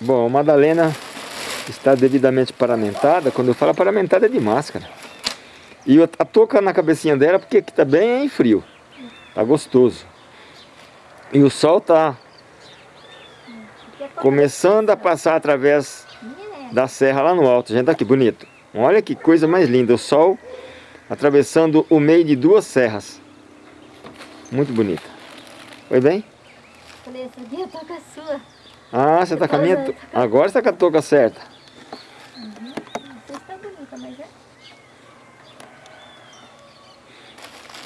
Bom, Madalena está devidamente paramentada. Quando eu falo paramentada é de máscara. E a touca na cabecinha dela porque aqui tá bem frio. Tá gostoso. E o sol tá começando a passar através da serra lá no alto. Gente, aqui bonito. Olha que coisa mais linda. O sol atravessando o meio de duas serras. Muito bonita. Foi bem? Falei, essa aqui é a toca sua. Ah, você tá com a minha... Agora você tá com a touca certa. Uhum. Não sei se tá bonita, mas é.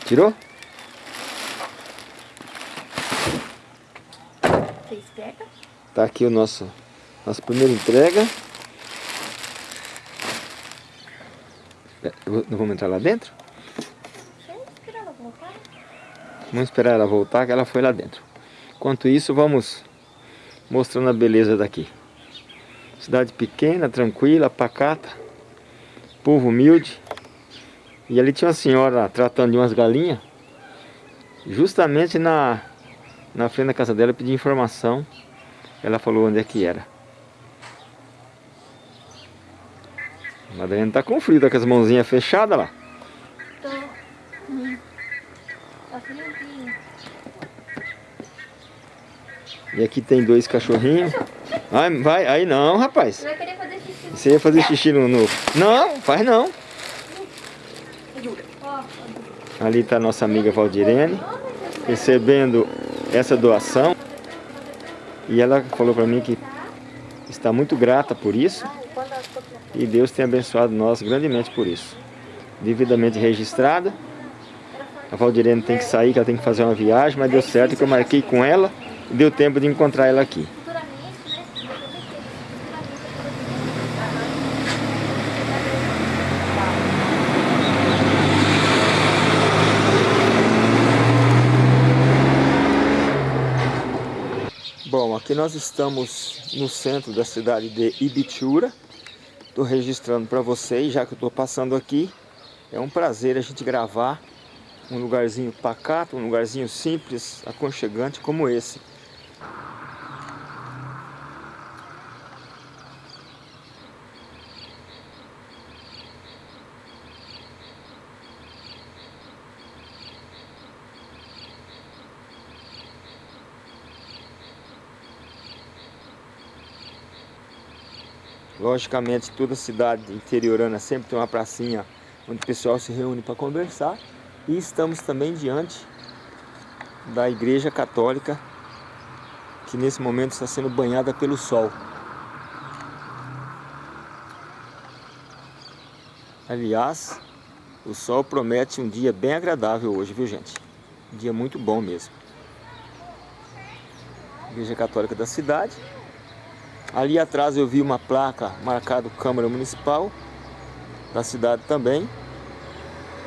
Tirou? Você esperta? Tá aqui o nosso... Nossa primeira entrega. É, não vamos entrar lá dentro? Vamos esperar ela voltar. Vamos esperar ela voltar, que ela foi lá dentro. Enquanto isso, vamos mostrando a beleza daqui. Cidade pequena, tranquila, pacata, povo humilde. E ali tinha uma senhora tratando de umas galinhas, justamente na, na frente da casa dela, pedi informação. Ela falou onde é que era. A Madalena tá com frio, tá com as mãozinhas fechadas lá. Tô. Tá friozinho. E aqui tem dois cachorrinhos. Ai, vai, aí não, rapaz. Você vai querer fazer xixi. Você ia fazer xixi no... no... Não, faz não. Ali está a nossa amiga Valdirene, recebendo essa doação. E ela falou para mim que está muito grata por isso. E Deus tem abençoado nós grandemente por isso. Devidamente registrada. A Valdirene tem que sair, que ela tem que fazer uma viagem, mas deu certo que eu marquei com ela deu tempo de encontrar ela aqui. Bom, aqui nós estamos no centro da cidade de Ibitura. Estou registrando para vocês, já que eu estou passando aqui. É um prazer a gente gravar um lugarzinho pacato, um lugarzinho simples, aconchegante como esse. Logicamente, toda cidade interiorana sempre tem uma pracinha onde o pessoal se reúne para conversar. E estamos também diante da Igreja Católica, que nesse momento está sendo banhada pelo sol. Aliás, o sol promete um dia bem agradável hoje, viu gente? Um dia muito bom mesmo. Igreja Católica da cidade. Ali atrás eu vi uma placa marcada Câmara Municipal da cidade também.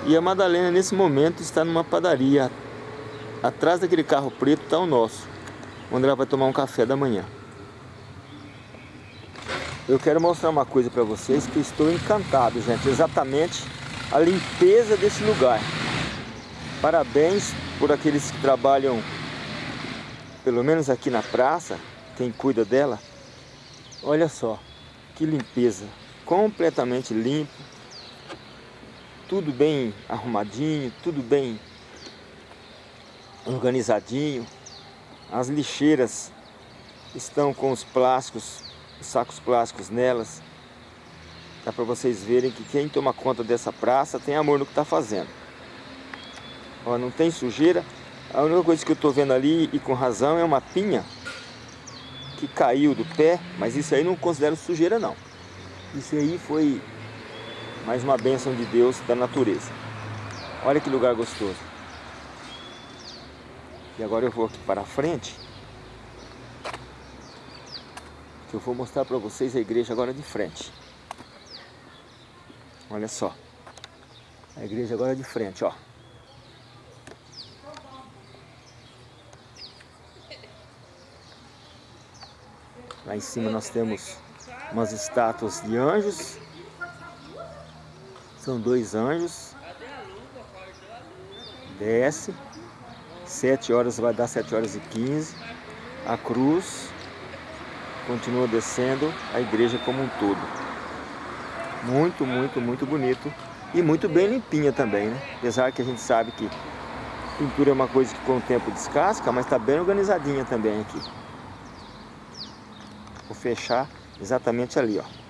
E a Madalena nesse momento está numa padaria. Atrás daquele carro preto está o nosso, onde ela vai tomar um café da manhã. Eu quero mostrar uma coisa para vocês que estou encantado, gente. Exatamente a limpeza desse lugar. Parabéns por aqueles que trabalham, pelo menos aqui na praça, quem cuida dela. Olha só, que limpeza, completamente limpo, tudo bem arrumadinho, tudo bem organizadinho. As lixeiras estão com os plásticos, os sacos plásticos nelas. Dá para vocês verem que quem toma conta dessa praça tem amor no que está fazendo. Ó, não tem sujeira. A única coisa que eu estou vendo ali, e com razão, é uma pinha que caiu do pé, mas isso aí não considero sujeira não. Isso aí foi mais uma bênção de Deus da natureza. Olha que lugar gostoso. E agora eu vou aqui para a frente. Que eu vou mostrar para vocês a igreja agora de frente. Olha só. A igreja agora de frente, ó. Lá em cima nós temos umas estátuas de anjos. São dois anjos. Desce. Sete horas vai dar sete horas e quinze. A cruz. continua descendo a igreja como um todo. Muito, muito, muito bonito e muito bem limpinha também, né? Apesar que a gente sabe que pintura é uma coisa que com o tempo descasca, mas está bem organizadinha também aqui. Vou fechar exatamente ali, ó.